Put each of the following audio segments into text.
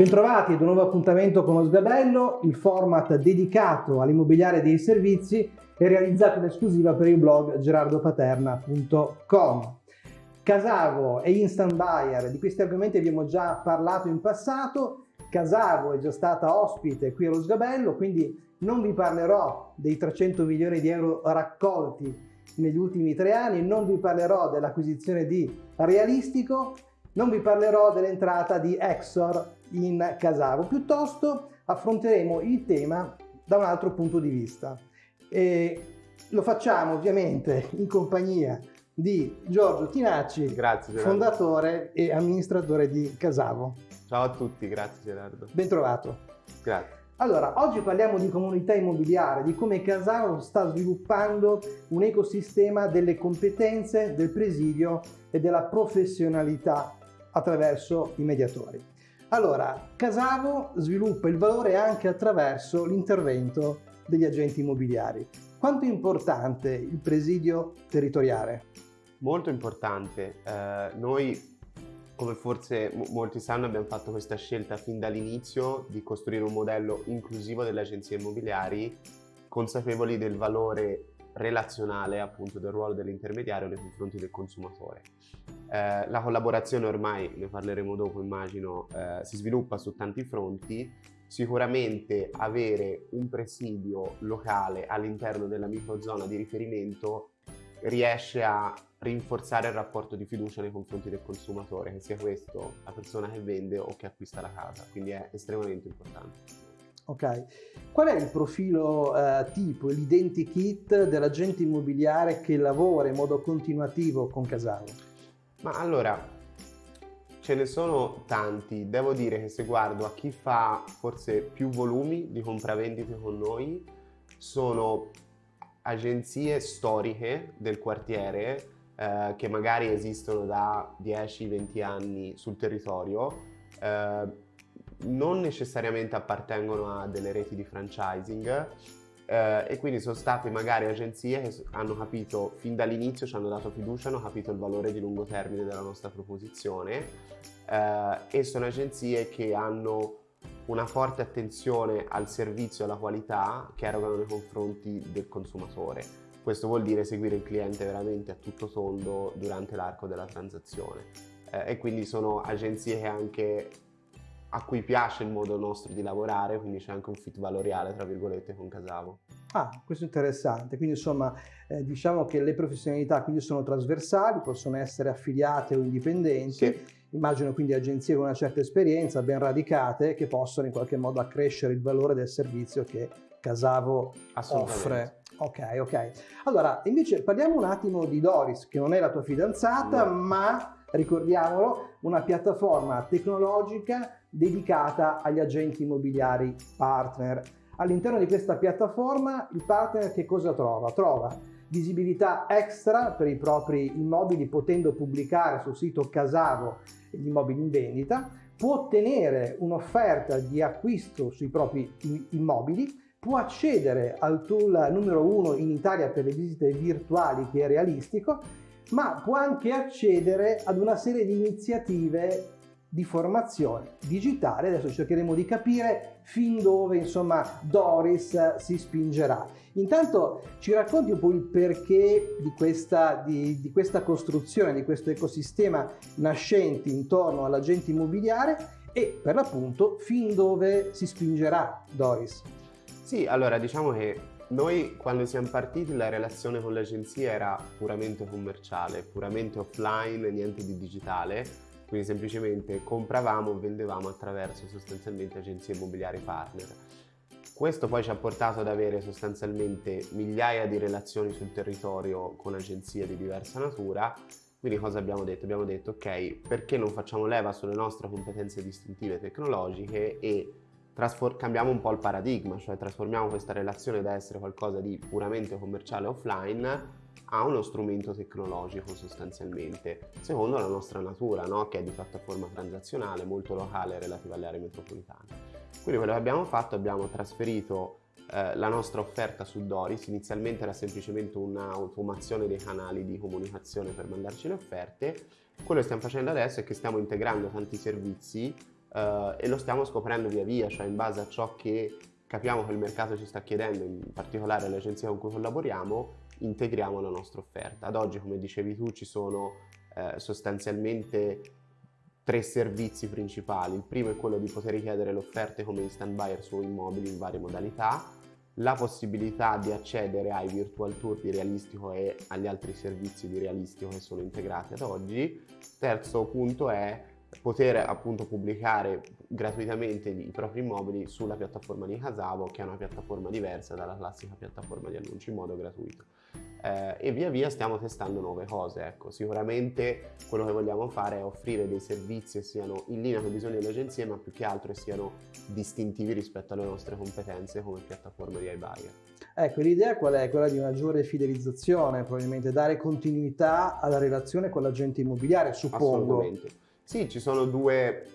Bentrovati ad un nuovo appuntamento con lo Sgabello, il format dedicato all'immobiliare dei servizi e realizzato in esclusiva per il blog gerardopaterna.com. Casavo e Instant Buyer, di questi argomenti abbiamo già parlato in passato, Casavo è già stata ospite qui allo Sgabello, quindi non vi parlerò dei 300 milioni di euro raccolti negli ultimi tre anni, non vi parlerò dell'acquisizione di Realistico, non vi parlerò dell'entrata di Exor in Casavo, piuttosto affronteremo il tema da un altro punto di vista. E lo facciamo ovviamente in compagnia di Giorgio Tinacci, grazie, fondatore e amministratore di Casavo. Ciao a tutti, grazie Gerardo. Ben trovato. Grazie. Allora, oggi parliamo di comunità immobiliare, di come Casavo sta sviluppando un ecosistema delle competenze, del presidio e della professionalità attraverso i mediatori. Allora, Casavo sviluppa il valore anche attraverso l'intervento degli agenti immobiliari. Quanto è importante il presidio territoriale? Molto importante. Eh, noi come forse molti sanno abbiamo fatto questa scelta fin dall'inizio di costruire un modello inclusivo delle agenzie immobiliari consapevoli del valore relazionale appunto del ruolo dell'intermediario nei confronti del consumatore. Eh, la collaborazione ormai, ne parleremo dopo immagino, eh, si sviluppa su tanti fronti, sicuramente avere un presidio locale all'interno della microzona di riferimento riesce a rinforzare il rapporto di fiducia nei confronti del consumatore, che sia questo la persona che vende o che acquista la casa, quindi è estremamente importante. Ok, qual è il profilo eh, tipo, l'identikit dell'agente immobiliare che lavora in modo continuativo con Casale? Ma allora, ce ne sono tanti, devo dire che se guardo a chi fa forse più volumi di compravendite con noi, sono agenzie storiche del quartiere eh, che magari esistono da 10-20 anni sul territorio, eh, non necessariamente appartengono a delle reti di franchising eh, e quindi sono state magari agenzie che hanno capito fin dall'inizio, ci hanno dato fiducia, hanno capito il valore di lungo termine della nostra proposizione eh, e sono agenzie che hanno una forte attenzione al servizio e alla qualità che erogano nei confronti del consumatore. Questo vuol dire seguire il cliente veramente a tutto tondo durante l'arco della transazione. Eh, e quindi sono agenzie che anche a cui piace il modo nostro di lavorare, quindi c'è anche un fit valoriale, tra virgolette, con Casavo. Ah, questo è interessante. Quindi insomma, eh, diciamo che le professionalità quindi sono trasversali, possono essere affiliate o indipendenti. Sì Immagino quindi agenzie con una certa esperienza, ben radicate, che possono in qualche modo accrescere il valore del servizio che Casavo offre. Ok, ok. Allora, invece parliamo un attimo di Doris, che non è la tua fidanzata, no. ma ricordiamolo, una piattaforma tecnologica dedicata agli agenti immobiliari partner. All'interno di questa piattaforma il partner che cosa trova? Trova visibilità extra per i propri immobili potendo pubblicare sul sito Casavo gli immobili in vendita, può ottenere un'offerta di acquisto sui propri immobili, può accedere al tool numero uno in Italia per le visite virtuali che è realistico, ma può anche accedere ad una serie di iniziative di formazione digitale. Adesso cercheremo di capire fin dove insomma Doris si spingerà. Intanto ci racconti un po' il perché di questa, di, di questa costruzione, di questo ecosistema nascente intorno all'agente immobiliare e per l'appunto fin dove si spingerà Doris. Sì, allora diciamo che noi quando siamo partiti la relazione con l'agenzia era puramente commerciale, puramente offline, niente di digitale quindi semplicemente compravamo e vendevamo attraverso sostanzialmente agenzie immobiliari partner. Questo poi ci ha portato ad avere sostanzialmente migliaia di relazioni sul territorio con agenzie di diversa natura, quindi cosa abbiamo detto? Abbiamo detto ok, perché non facciamo leva sulle nostre competenze distintive tecnologiche e cambiamo un po' il paradigma, cioè trasformiamo questa relazione da essere qualcosa di puramente commerciale offline a uno strumento tecnologico sostanzialmente, secondo la nostra natura, no? che è di piattaforma transazionale, molto locale relativa alle aree metropolitane. Quindi quello che abbiamo fatto, abbiamo trasferito eh, la nostra offerta su Doris, inizialmente era semplicemente un'automazione dei canali di comunicazione per mandarci le offerte, quello che stiamo facendo adesso è che stiamo integrando tanti servizi eh, e lo stiamo scoprendo via via, cioè in base a ciò che capiamo che il mercato ci sta chiedendo, in particolare le con cui collaboriamo, integriamo la nostra offerta. Ad oggi, come dicevi tu, ci sono eh, sostanzialmente tre servizi principali. Il primo è quello di poter richiedere le offerte come instant buyer su immobili in varie modalità, la possibilità di accedere ai virtual tour di realistico e agli altri servizi di realistico che sono integrati ad oggi. Terzo punto è poter appunto pubblicare gratuitamente i propri immobili sulla piattaforma di Casavo che è una piattaforma diversa dalla classica piattaforma di annunci in modo gratuito eh, e via via stiamo testando nuove cose ecco sicuramente quello che vogliamo fare è offrire dei servizi che siano in linea con i bisogni delle agenzie ma più che altro siano distintivi rispetto alle nostre competenze come piattaforma di iBuyer Ecco, l'idea qual è? Quella di maggiore fidelizzazione, probabilmente dare continuità alla relazione con l'agente immobiliare, suppongo. Assolutamente. Sì, ci sono due,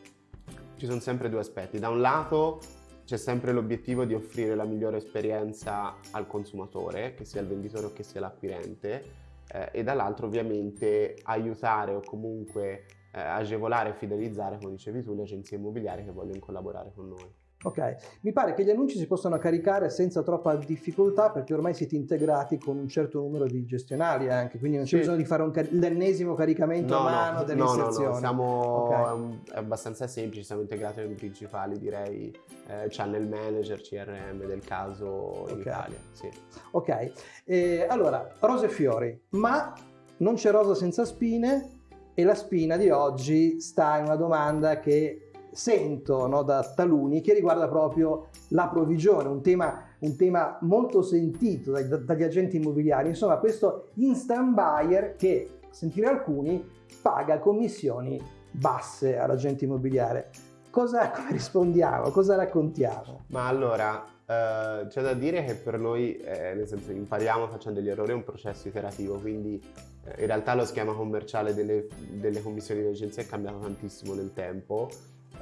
ci sono sempre due aspetti. Da un lato c'è sempre l'obiettivo di offrire la migliore esperienza al consumatore, che sia il venditore o che sia l'acquirente, eh, e dall'altro ovviamente aiutare o comunque eh, agevolare e fidelizzare, come dicevi tu, le agenzie immobiliari che vogliono collaborare con noi. Ok, mi pare che gli annunci si possano caricare senza troppa difficoltà perché ormai siete integrati con un certo numero di gestionali anche, quindi non c'è sì. bisogno di fare un car- l'ennesimo caricamento no, a mano no, dell'inserzione. No, no, siamo okay. è abbastanza semplici, siamo integrati con i principali direi eh, channel manager, CRM del caso in okay. Italia. Sì. Ok, eh, allora rose e fiori, ma non c'è rosa senza spine e la spina di oggi sta in una domanda che sento no, da taluni che riguarda proprio la provvigione, un tema, un tema molto sentito dai, dagli agenti immobiliari. Insomma, questo instant buyer che, a sentire alcuni, paga commissioni basse all'agente immobiliare. Cosa, rispondiamo? Cosa raccontiamo? Ma allora, eh, c'è da dire che per noi, eh, nel senso, impariamo facendo degli errori, è un processo iterativo, quindi eh, in realtà lo schema commerciale delle, delle commissioni di agenzia è cambiato tantissimo nel tempo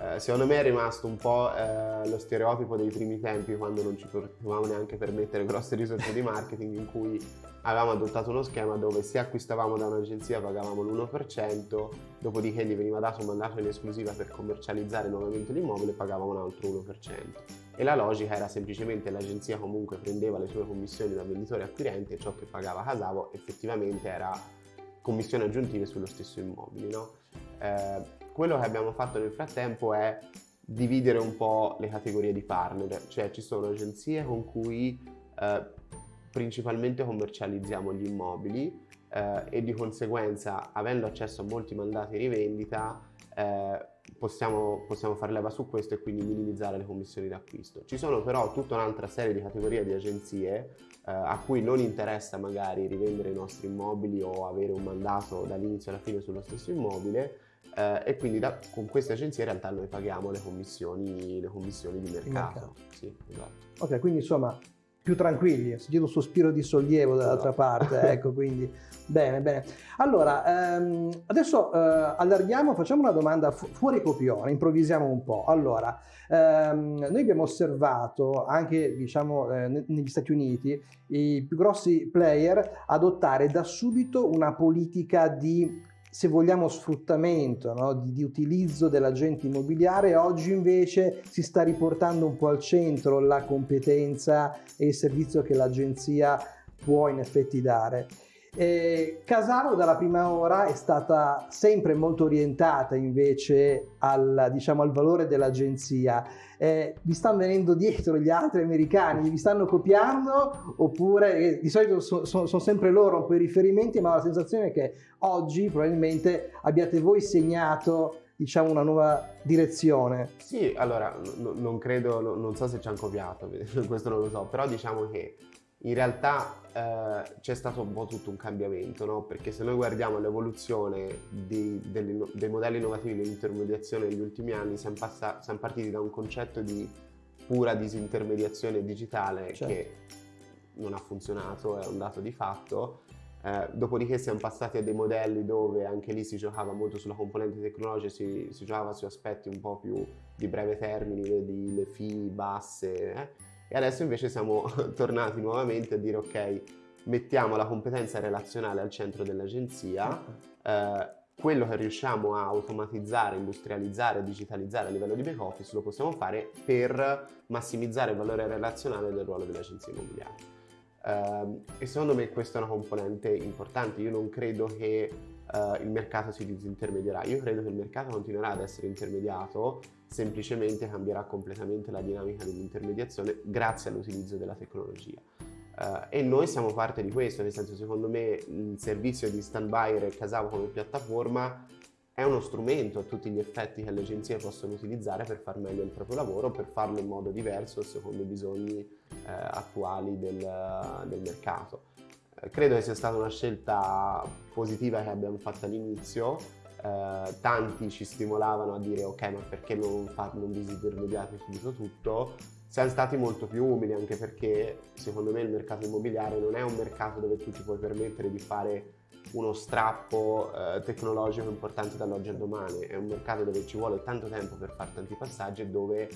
eh, secondo me è rimasto un po' eh, lo stereotipo dei primi tempi quando non ci potevamo neanche permettere grosse risorse di marketing in cui avevamo adottato uno schema dove se acquistavamo da un'agenzia pagavamo l'1%, dopodiché gli veniva dato un mandato in esclusiva per commercializzare nuovamente l'immobile e pagavamo un altro 1%. E la logica era semplicemente l'agenzia comunque prendeva le sue commissioni da venditore acquirente e ciò che pagava Casavo effettivamente era commissioni aggiuntive sullo stesso immobile. No? Eh, quello che abbiamo fatto nel frattempo è dividere un po' le categorie di partner, cioè ci sono agenzie con cui eh, principalmente commercializziamo gli immobili eh, e di conseguenza avendo accesso a molti mandati di rivendita eh, possiamo, possiamo fare leva su questo e quindi minimizzare le commissioni d'acquisto. Ci sono però tutta un'altra serie di categorie di agenzie eh, a cui non interessa magari rivendere i nostri immobili o avere un mandato dall'inizio alla fine sullo stesso immobile eh, e quindi da, con queste agenzie in realtà noi paghiamo le commissioni, le commissioni di mercato. mercato. Sì, esatto. Ok, quindi insomma più tranquilli, ho sentito un sospiro di sollievo dall'altra no. parte, ecco, quindi bene, bene. Allora, ehm, adesso eh, allarghiamo, facciamo una domanda fu- fuori copione, improvvisiamo un po'. Allora, ehm, noi abbiamo osservato anche, diciamo, eh, negli Stati Uniti i più grossi player adottare da subito una politica di se vogliamo, sfruttamento, no? di, di, utilizzo dell'agente immobiliare, oggi invece si sta riportando un po' al centro la competenza e il servizio che l'agenzia può in effetti dare. Eh, Casaro dalla prima ora è stata sempre molto orientata invece al, diciamo, al valore dell'agenzia. Eh, vi stanno venendo dietro gli altri americani, vi stanno copiando oppure eh, di solito sono so, so sempre loro un po' i riferimenti, ma ho la sensazione che oggi probabilmente abbiate voi segnato diciamo una nuova direzione. Sì, allora non credo, non so se ci hanno copiato, questo non lo so, però diciamo che in realtà eh, c'è stato un po' tutto un cambiamento, no? perché se noi guardiamo l'evoluzione di, dei, dei modelli innovativi dell'intermediazione negli ultimi anni, siamo, passa, siamo, partiti da un concetto di pura disintermediazione digitale certo. che non ha funzionato, è un dato di fatto. Eh, dopodiché siamo passati a dei modelli dove anche lì si giocava molto sulla componente tecnologica, si, si giocava su aspetti un po' più di breve termine, vedi le fee basse. Eh? E adesso invece siamo tornati nuovamente a dire ok, mettiamo la competenza relazionale al centro dell'agenzia, eh, quello che riusciamo a automatizzare, industrializzare, digitalizzare a livello di back office lo possiamo fare per massimizzare il valore relazionale del ruolo delle agenzie immobiliari. Uh, e secondo me questa è una componente importante. Io non credo che uh, il mercato si disintermedierà, io credo che il mercato continuerà ad essere intermediato, semplicemente cambierà completamente la dinamica dell'intermediazione grazie all'utilizzo della tecnologia. Uh, e noi siamo parte di questo, nel senso secondo me il servizio di Standby e Casavo come piattaforma è uno strumento a tutti gli effetti che le agenzie possono utilizzare per far meglio il proprio lavoro, per farlo in modo diverso secondo i bisogni eh, attuali del, del mercato. Credo che sia stata una scelta positiva che abbiamo fatto all'inizio, eh, tanti ci stimolavano a dire ok ma perché non, fa, non vi intermediate subito tutto, siamo stati molto più umili anche perché secondo me il mercato immobiliare non è un mercato dove tu ti puoi permettere di fare uno strappo eh, tecnologico importante dall'oggi al domani, è un mercato dove ci vuole tanto tempo per fare tanti passaggi e dove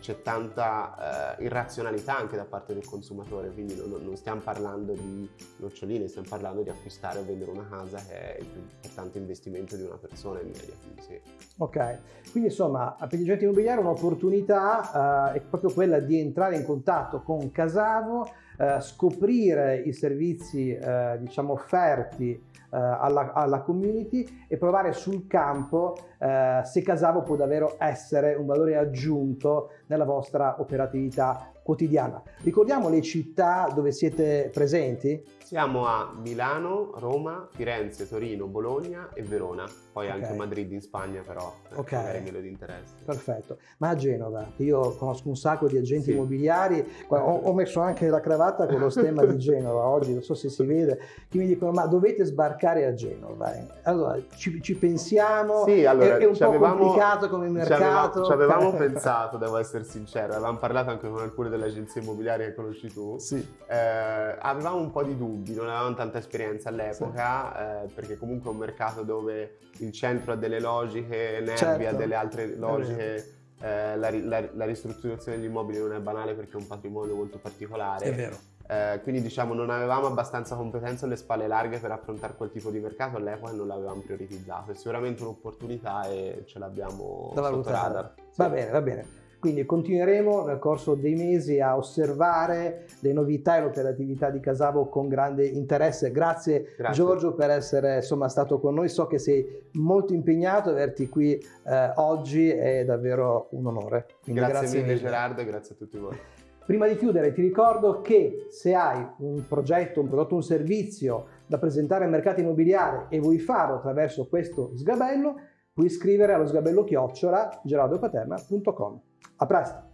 c'è tanta eh, irrazionalità anche da parte del consumatore, quindi non, non, stiamo parlando di noccioline, stiamo parlando di acquistare o vendere una casa che è il più importante investimento di una persona in media. Quindi sì. Ok, quindi insomma per gli agenti immobiliari un'opportunità eh, è proprio quella di entrare in contatto con Casavo, eh, scoprire i servizi eh, diciamo offerti eh, alla, alla, community e provare sul campo eh, se Casavo può davvero essere un valore aggiunto nella vostra operatività quotidiana. Ricordiamo le città dove siete presenti? Siamo a Milano, Roma, Firenze, Torino, Bologna e Verona. Poi okay. anche Madrid in Spagna però, eh, ok magari meno di interesse. Perfetto. Ma a Genova, io conosco un sacco di agenti sì. immobiliari, ho, ho, messo anche la cravatta con lo stemma di Genova oggi, non so se si vede, che mi dicono ma dovete sbarcare a Genova. Allora, ci, ci pensiamo, sì, allora, è, è un po' complicato come mercato. Ci avevamo, ci avevamo pensato, devo essere sincero, avevamo parlato anche con alcune delle agenzie immobiliari che conosci tu. Sì. Eh, avevamo un po' di dubbi, non avevamo tanta esperienza all'epoca, sì. eh, perché comunque è un mercato dove il centro ha delle logiche, Nervi certo. ha delle altre logiche. Eh, la, la, la, ristrutturazione degli immobili non è banale perché è un patrimonio molto particolare. È vero. Eh, quindi diciamo non avevamo abbastanza competenze alle spalle larghe per affrontare quel tipo di mercato all'epoca e non l'avevamo prioritizzato. È sicuramente un'opportunità e ce l'abbiamo da sotto radar. Sì. Va bene, va bene. Quindi continueremo nel corso dei mesi a osservare le novità e l'operatività di Casavo con grande interesse. Grazie, Grazie. Giorgio per essere insomma, stato con noi. So che sei molto impegnato, averti qui eh, oggi è davvero un onore. Quindi grazie, grazie mille, mille Gerardo e grazie a tutti voi. Prima di chiudere ti ricordo che se hai un progetto, un prodotto, un servizio da presentare al mercato immobiliare e vuoi farlo attraverso questo sgabello, puoi iscrivere allo sgabello chiocciola gerardopaterna.com. A presto!